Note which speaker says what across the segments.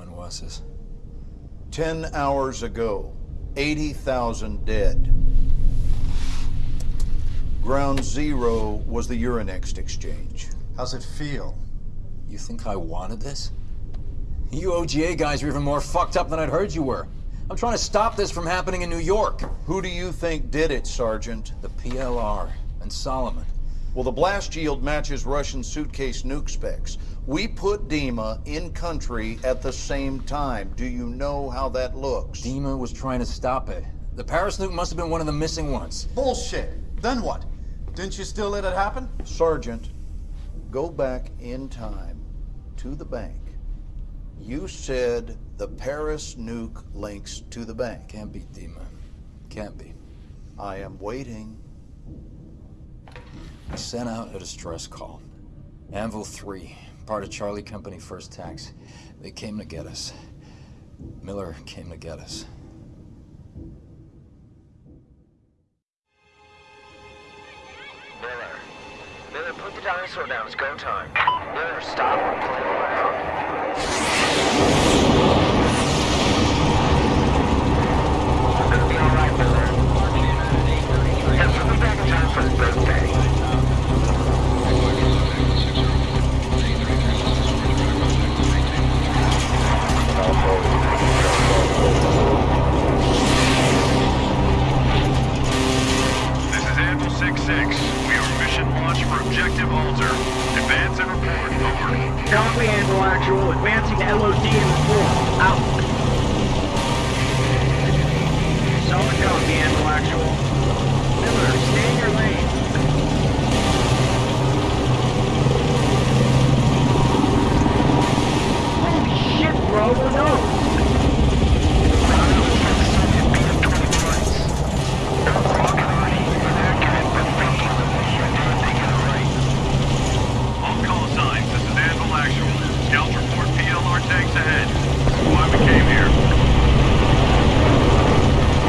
Speaker 1: When was this?
Speaker 2: Ten hours ago, 80,000 dead. Ground Zero was the Euronext exchange.
Speaker 3: How's it feel?
Speaker 1: You think I wanted this? You OGA guys are even more fucked up than I'd heard you were. I'm trying to stop this from happening in New York.
Speaker 2: Who do you think did it, Sergeant?
Speaker 1: The PLR and Solomon.
Speaker 2: Well, the blast yield matches Russian suitcase nuke specs. We put Dima in country at the same time. Do you know how that looks?
Speaker 1: Dima was trying to stop it. The Paris nuke must have been one of the missing ones.
Speaker 3: Bullshit. Then what? Didn't you still let it happen?
Speaker 2: Sergeant, go back in time to the bank. You said the Paris nuke links to the bank.
Speaker 1: Can't be Dima. Can't be.
Speaker 2: I am waiting.
Speaker 1: I sent out a distress call. Anvil 3, part of Charlie Company First Tanks. They came to get us. Miller came to get us.
Speaker 4: Miller. Miller, put the dinosaur down. It's go time. Miller, stop playing around. We're gonna be alright, Miller. Yeah, put me back in time for his birthday.
Speaker 5: This is Anvil 6-6. We are mission launch for Objective Alter. Advance and report. Over.
Speaker 6: Copy, Anvil Actual. Advancing to LOD and report. Out. Solid copy, Anvil Actual. Miller, stay in your lane. Holy shit, bro. Who knows?
Speaker 5: All call signs. This is Anvil Actual. Scouts report PLR tanks ahead. This is why we came here.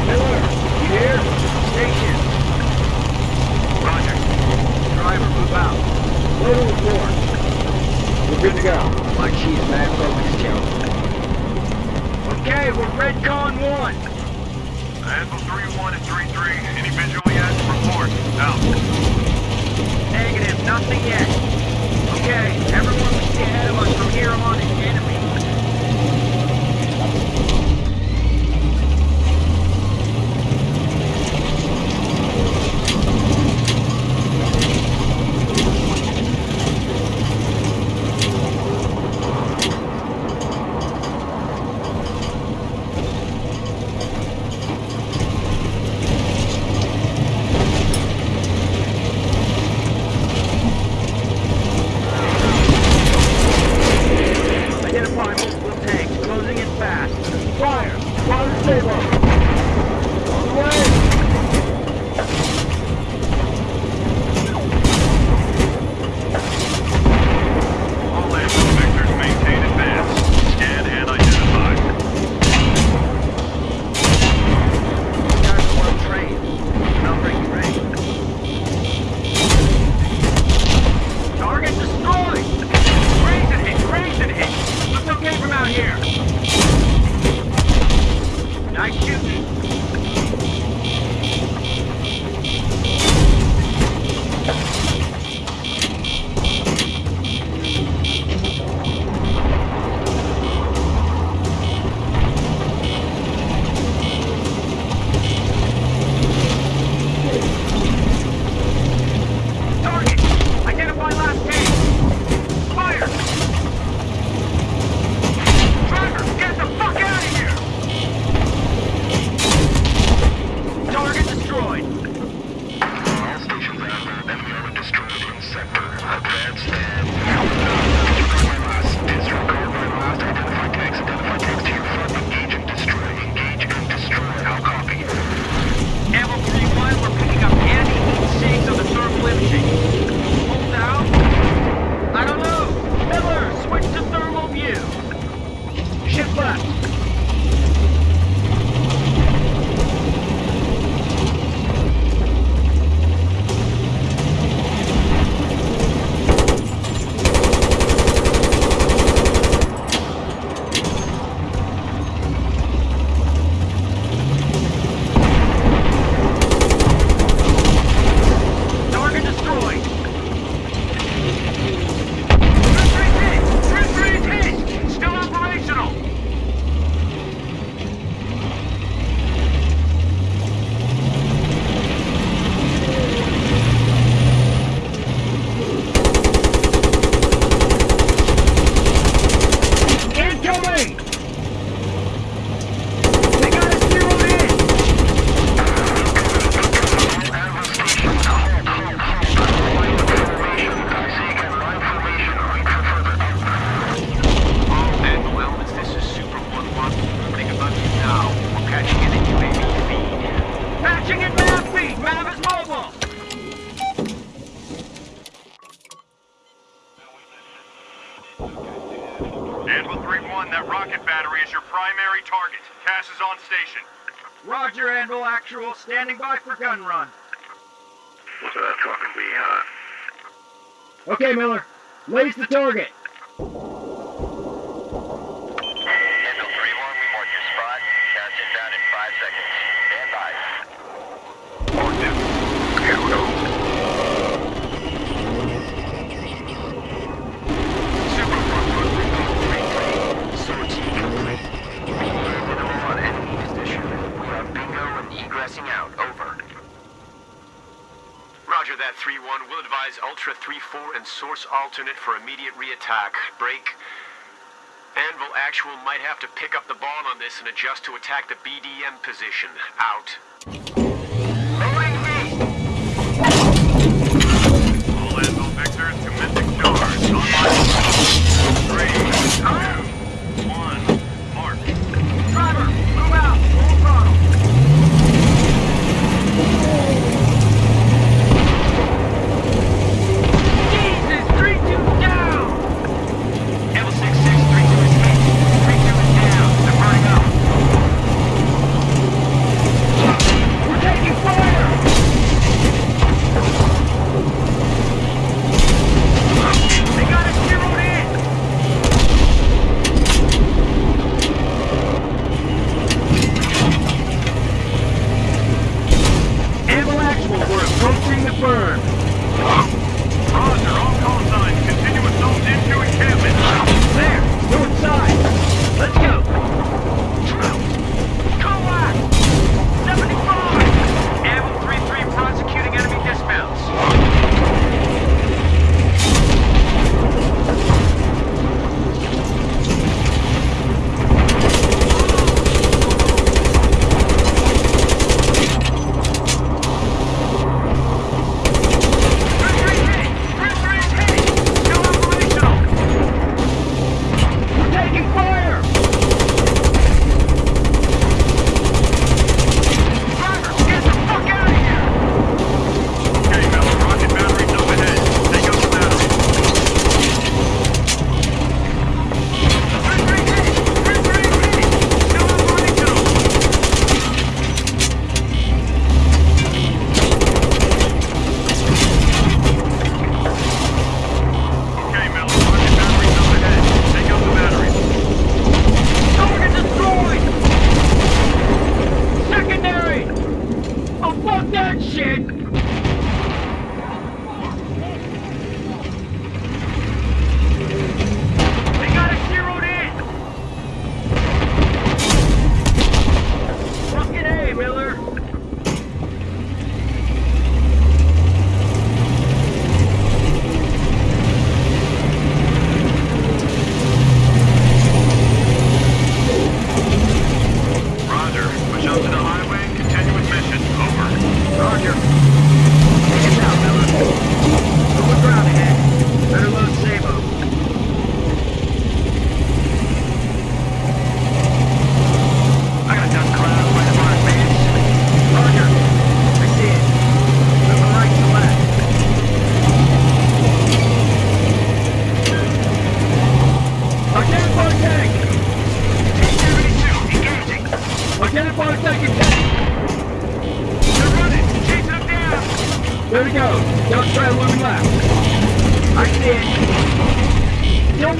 Speaker 6: Miller, you here? Station.
Speaker 4: Roger.
Speaker 6: Driver, move out. Load and report. We're good to go. My chief, mad focus, Joe. Okay, we're Redcon 1.
Speaker 5: Anvil 3-1 and 3-3. Any visual yet? Report. Out.
Speaker 6: Negative, nothing yet. Okay, everyone we see ahead of us from here on is enemy. Identify multiple tanks, closing in fast. Fire! Fire
Speaker 5: Anvil
Speaker 6: 3-1, that
Speaker 5: rocket battery is your primary target. CAS is on station.
Speaker 4: Roger, Anvil Actual, standing by for gun run.
Speaker 7: What's that talking to me, huh?
Speaker 4: Okay, Miller. Lase the target.
Speaker 6: Roger that, 3-1. We'll advise Ultra 3-4 and source alternate for immediate re-attack. Break. Anvil Actual might have to pick up the ball on this and adjust to attack the BDM position. Out.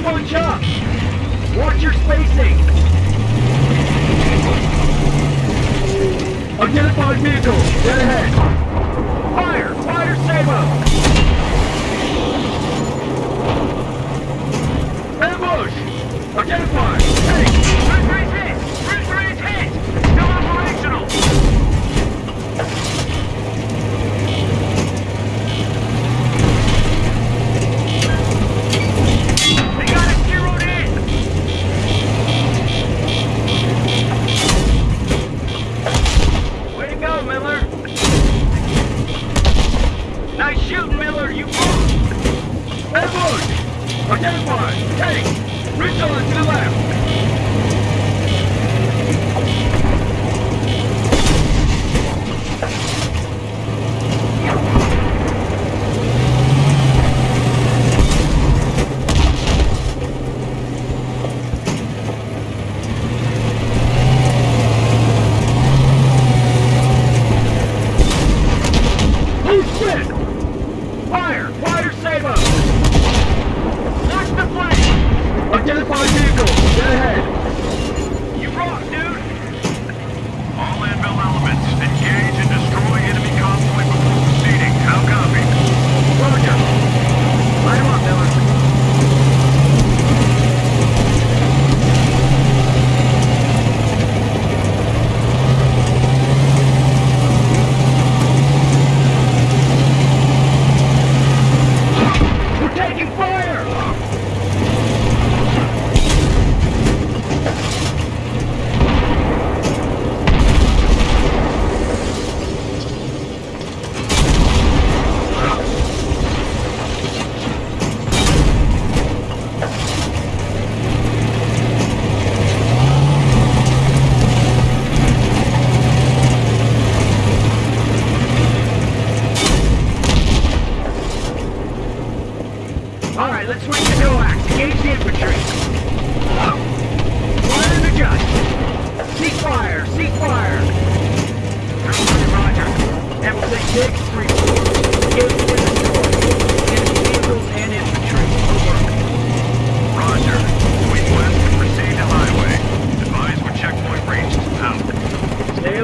Speaker 5: one shot! jump. Watch your spacing. Everyone, take! Reach over to the
Speaker 4: left! Get ahead!
Speaker 5: You
Speaker 6: rock, dude! All landfill elements.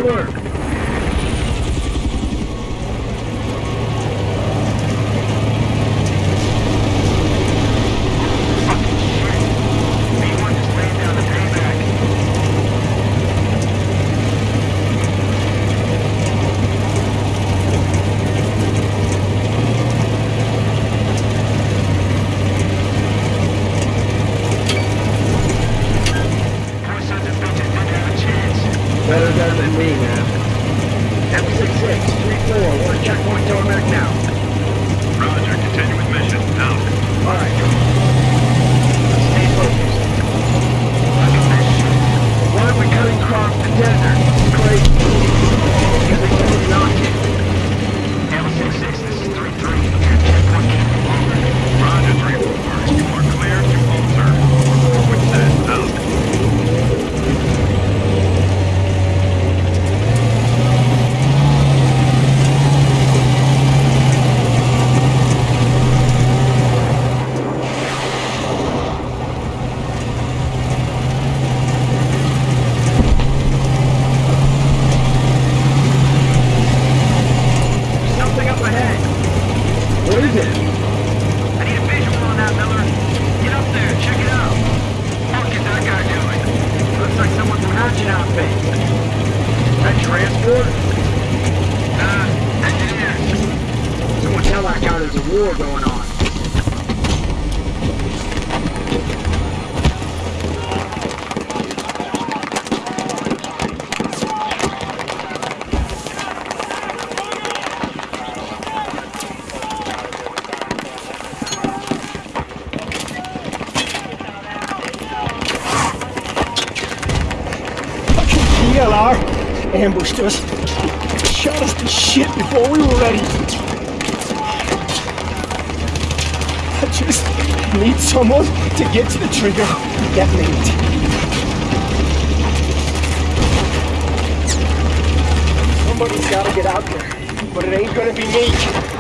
Speaker 6: work.
Speaker 8: car ambushed us, shot us to shit before we were ready. I just need someone to get to the trigger and detonate. Somebody's gotta get out there, but it ain't gonna be me.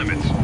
Speaker 5: limits.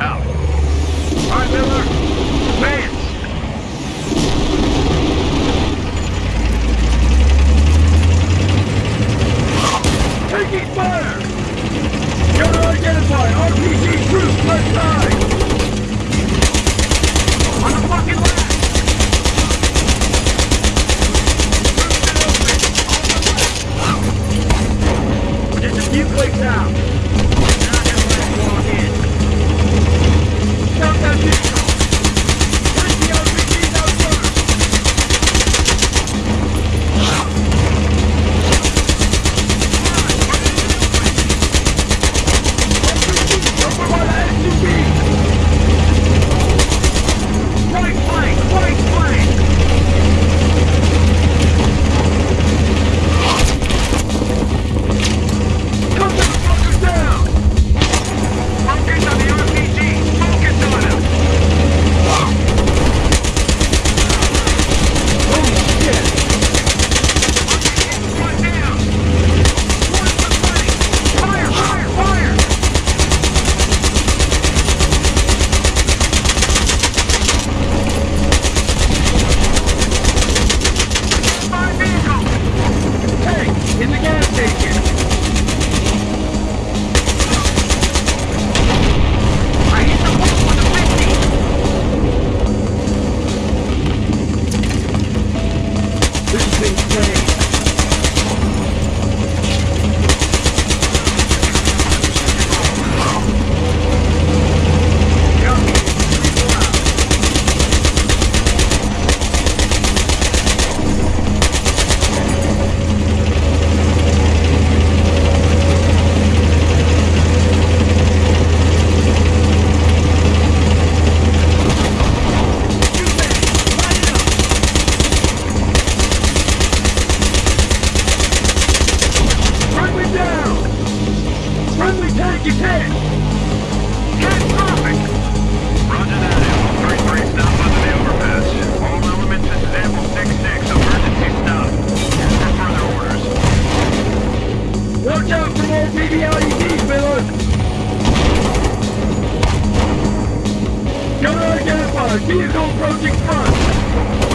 Speaker 6: Gunner identified! Vehicle approaching front!